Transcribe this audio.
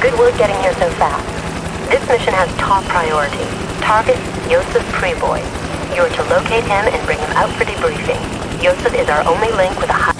Good work getting here so fast. This mission has top priority. Target, Yosef Preboy. You're to locate him and bring him out for debriefing. Yosef is our only link with a high...